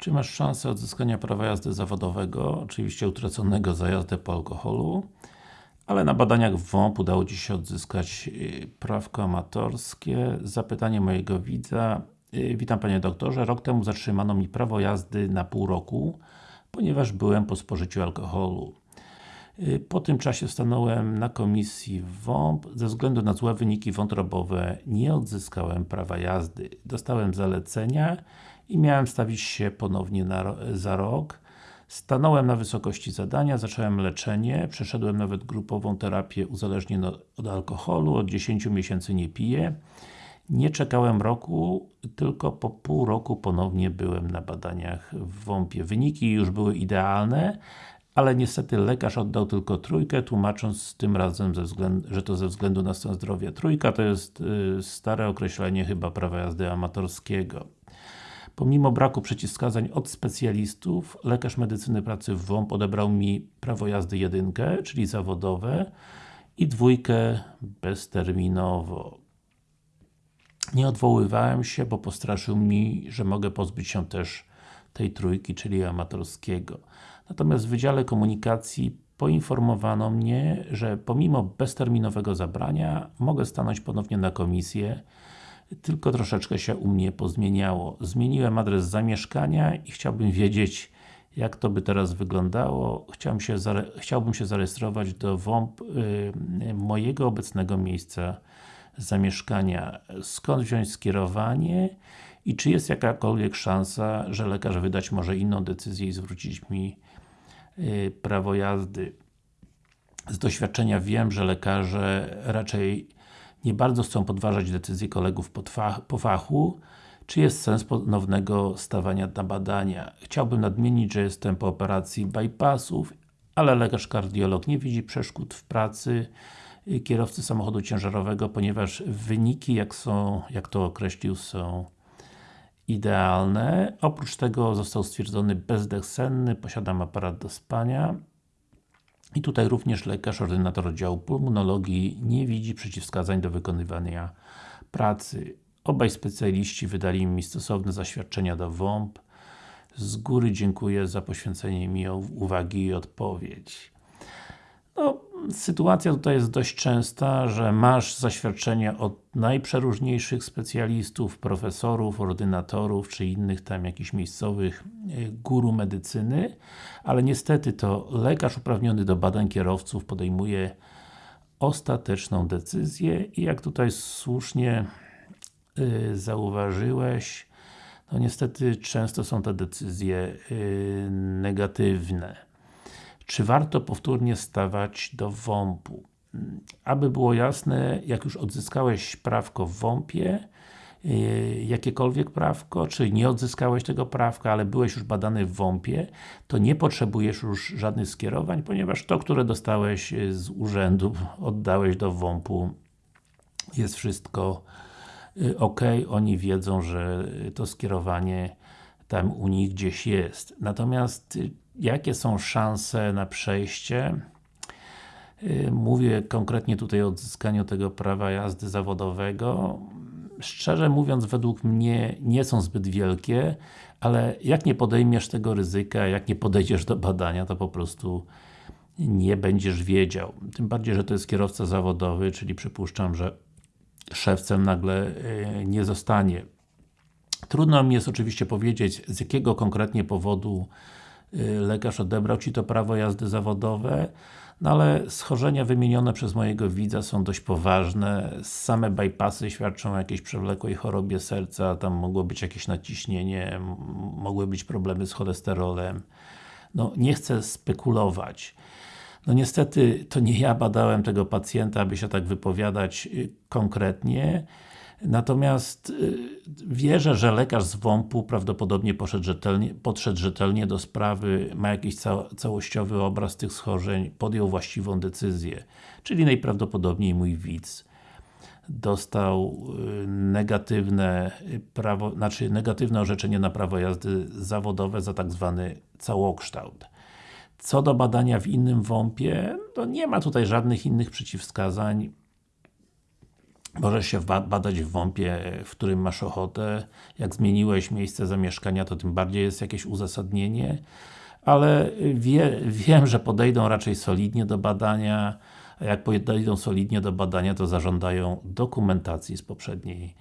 Czy masz szansę odzyskania prawa jazdy zawodowego, oczywiście utraconego za jazdę po alkoholu, ale na badaniach w WOMP udało Ci się odzyskać y, prawko amatorskie. Zapytanie mojego widza. Y, witam Panie Doktorze, rok temu zatrzymano mi prawo jazdy na pół roku, ponieważ byłem po spożyciu alkoholu. Y, po tym czasie stanąłem na komisji WOMP. Ze względu na złe wyniki wątrobowe nie odzyskałem prawa jazdy. Dostałem zalecenia i miałem stawić się ponownie na, za rok. Stanąłem na wysokości zadania, zacząłem leczenie, przeszedłem nawet grupową terapię uzależnień od alkoholu, od 10 miesięcy nie piję. Nie czekałem roku, tylko po pół roku ponownie byłem na badaniach w WOMP-ie. Wyniki już były idealne, ale niestety lekarz oddał tylko trójkę, tłumacząc tym razem, względu, że to ze względu na stan zdrowia. Trójka to jest y, stare określenie chyba prawa jazdy amatorskiego. Pomimo braku przeciwwskazań od specjalistów, lekarz medycyny pracy w WOMP odebrał mi prawo jazdy jedynkę, czyli zawodowe i dwójkę bezterminowo. Nie odwoływałem się, bo postraszył mi, że mogę pozbyć się też tej trójki, czyli amatorskiego. Natomiast w Wydziale Komunikacji poinformowano mnie, że pomimo bezterminowego zabrania mogę stanąć ponownie na komisję tylko troszeczkę się u mnie pozmieniało. Zmieniłem adres zamieszkania i chciałbym wiedzieć jak to by teraz wyglądało. Chciałbym się, chciałbym się zarejestrować do WOMP y, mojego obecnego miejsca zamieszkania. Skąd wziąć skierowanie i czy jest jakakolwiek szansa, że lekarz wydać może inną decyzję i zwrócić mi y, prawo jazdy. Z doświadczenia wiem, że lekarze raczej nie bardzo chcą podważać decyzji kolegów po fachu, czy jest sens ponownego stawania na badania. Chciałbym nadmienić, że jestem po operacji bypassów, ale lekarz kardiolog nie widzi przeszkód w pracy y, kierowcy samochodu ciężarowego, ponieważ wyniki, jak są, jak to określił, są idealne. Oprócz tego został stwierdzony bezdech senny, posiadam aparat do spania. I tutaj również lekarz, ordynator oddziału pulmonologii nie widzi przeciwwskazań do wykonywania pracy. Obaj specjaliści wydali mi stosowne zaświadczenia do WOMP. Z góry dziękuję za poświęcenie mi uwagi i odpowiedź. No, sytuacja tutaj jest dość częsta, że masz zaświadczenia od najprzeróżniejszych specjalistów, profesorów, ordynatorów, czy innych tam jakichś miejscowych e, guru medycyny, ale niestety to lekarz uprawniony do badań kierowców podejmuje ostateczną decyzję i jak tutaj słusznie yy, zauważyłeś, no niestety często są te decyzje yy, negatywne. Czy warto powtórnie stawać do WOMP-u? Aby było jasne, jak już odzyskałeś prawko w WOMP-ie, yy, jakiekolwiek prawko, czy nie odzyskałeś tego prawka, ale byłeś już badany w WOMP-ie, to nie potrzebujesz już żadnych skierowań, ponieważ to, które dostałeś yy, z urzędu, oddałeś do WOMP-u, jest wszystko yy, ok, oni wiedzą, że to skierowanie tam u nich gdzieś jest. Natomiast jakie są szanse na przejście? Y, mówię konkretnie tutaj o odzyskaniu tego prawa jazdy zawodowego. Szczerze mówiąc, według mnie nie są zbyt wielkie, ale jak nie podejmiesz tego ryzyka, jak nie podejdziesz do badania, to po prostu nie będziesz wiedział. Tym bardziej, że to jest kierowca zawodowy, czyli przypuszczam, że szewcem nagle y, nie zostanie. Trudno mi jest oczywiście powiedzieć, z jakiego konkretnie powodu lekarz odebrał Ci to prawo jazdy zawodowe, no ale schorzenia wymienione przez mojego widza są dość poważne. Same bypassy świadczą o jakiejś przewlekłej chorobie serca, tam mogło być jakieś naciśnienie, mogły być problemy z cholesterolem. No, nie chcę spekulować. No niestety, to nie ja badałem tego pacjenta, aby się tak wypowiadać y, konkretnie. Natomiast y, wierzę, że lekarz z WOMP-u prawdopodobnie poszedł rzetelnie, podszedł rzetelnie do sprawy, ma jakiś ca całościowy obraz tych schorzeń, podjął właściwą decyzję. Czyli najprawdopodobniej mój widz dostał y, negatywne prawo, znaczy negatywne orzeczenie na prawo jazdy zawodowe za tak zwany całokształt. Co do badania w innym WOMP-ie, to nie ma tutaj żadnych innych przeciwwskazań Możesz się ba- badać w WOMP-ie, w którym masz ochotę. Jak zmieniłeś miejsce zamieszkania, to tym bardziej jest jakieś uzasadnienie. Ale wie, wiem, że podejdą raczej solidnie do badania, a jak podejdą solidnie do badania, to zażądają dokumentacji z poprzedniej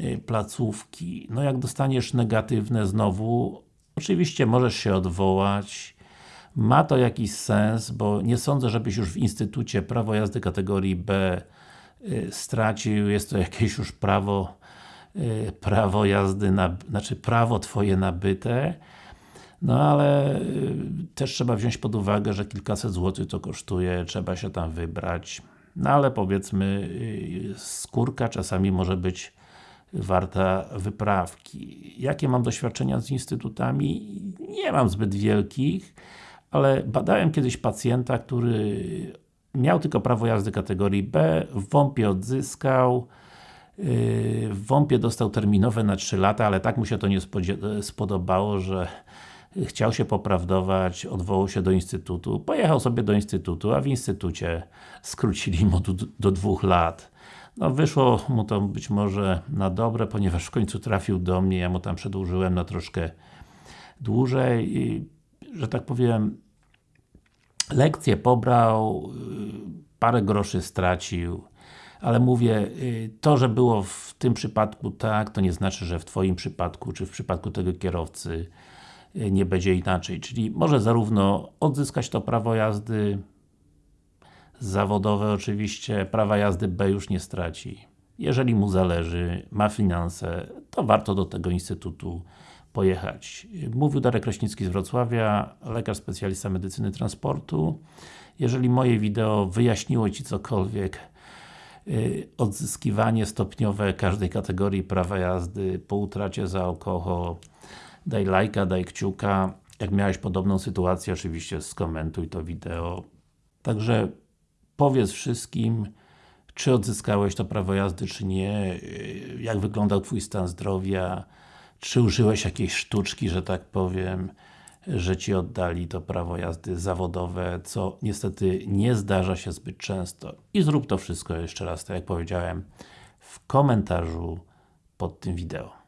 y, placówki. No jak dostaniesz negatywne znowu, oczywiście możesz się odwołać, ma to jakiś sens, bo nie sądzę, żebyś już w Instytucie prawo jazdy kategorii B stracił, jest to jakieś już prawo y, prawo jazdy, na, znaczy prawo Twoje nabyte, no ale y, też trzeba wziąć pod uwagę, że kilkaset złotych to kosztuje, trzeba się tam wybrać. No ale powiedzmy, y, skórka czasami może być warta wyprawki. Jakie mam doświadczenia z instytutami? Nie mam zbyt wielkich, ale badałem kiedyś pacjenta, który miał tylko prawo jazdy kategorii B, w WOMP-ie odzyskał, yy, w WOMP-ie dostał terminowe na 3 lata, ale tak mu się to nie spodobało, że chciał się poprawdować, odwołał się do Instytutu, pojechał sobie do Instytutu, a w Instytucie skrócili mu do, do dwóch lat. No wyszło mu to być może na dobre, ponieważ w końcu trafił do mnie, ja mu tam przedłużyłem na troszkę dłużej i, że tak powiem lekcję pobrał, y, parę groszy stracił, ale mówię, y, to, że było w tym przypadku tak, to nie znaczy, że w Twoim przypadku, czy w przypadku tego kierowcy y, nie będzie inaczej. Czyli może zarówno odzyskać to prawo jazdy zawodowe oczywiście, prawa jazdy B już nie straci. Jeżeli mu zależy, ma finanse, to warto do tego Instytutu pojechać. Mówił Darek Kraśnicki z Wrocławia, lekarz specjalista medycyny transportu. Jeżeli moje wideo wyjaśniło Ci cokolwiek, yy, odzyskiwanie stopniowe każdej kategorii prawa jazdy po utracie za alkohol, daj lajka, daj kciuka. Jak miałeś podobną sytuację, oczywiście skomentuj to wideo. Także powiedz wszystkim, czy odzyskałeś to prawo jazdy, czy nie, yy, jak wyglądał Twój stan zdrowia, czy użyłeś jakiejś sztuczki, że tak powiem, że Ci oddali to prawo jazdy zawodowe, co niestety nie zdarza się zbyt często. I zrób to wszystko jeszcze raz, tak jak powiedziałem, w komentarzu pod tym wideo.